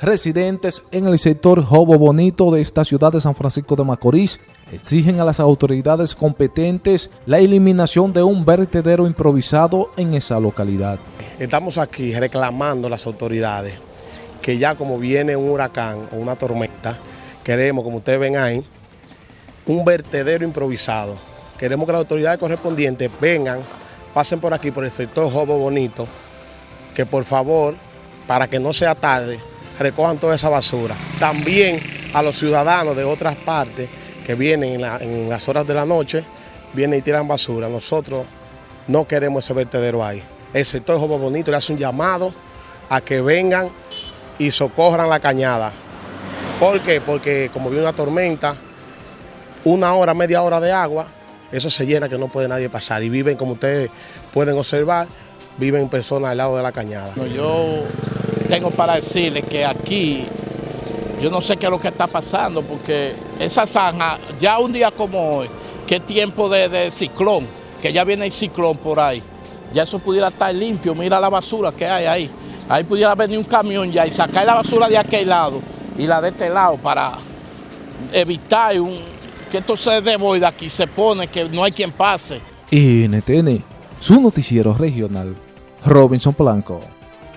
Residentes en el sector Jobo Bonito de esta ciudad de San Francisco de Macorís exigen a las autoridades competentes la eliminación de un vertedero improvisado en esa localidad. Estamos aquí reclamando a las autoridades que ya como viene un huracán o una tormenta, queremos, como ustedes ven ahí, un vertedero improvisado. Queremos que las autoridades correspondientes vengan, pasen por aquí, por el sector Jobo Bonito, que por favor, para que no sea tarde, recojan toda esa basura. También a los ciudadanos de otras partes que vienen en, las horas de la noche, vienen y tiran basura. Nosotros no queremos ese vertedero ahí. El sector Jobo Bonito le hace un llamado a que vengan y socorran la cañada. ¿Por qué? Porque como viene una tormenta, una hora, media hora de agua, eso se llena que no puede nadie pasar. Y viven, como ustedes pueden observar, viven personas al lado de la cañada. yo tengo para decirles que aquí, yo no sé qué es lo que está pasando, porque esa zanja, ya un día como hoy, que tiempo de, ciclón, que ya viene el ciclón por ahí, ya eso pudiera estar limpio, mira la basura que hay ahí. Ahí pudiera venir un camión ya y sacar la basura de aquel lado y la de este lado para evitar un, que esto se de aquí, se pone que no hay quien pase. NTN, su noticiero regional, Robinson Blanco.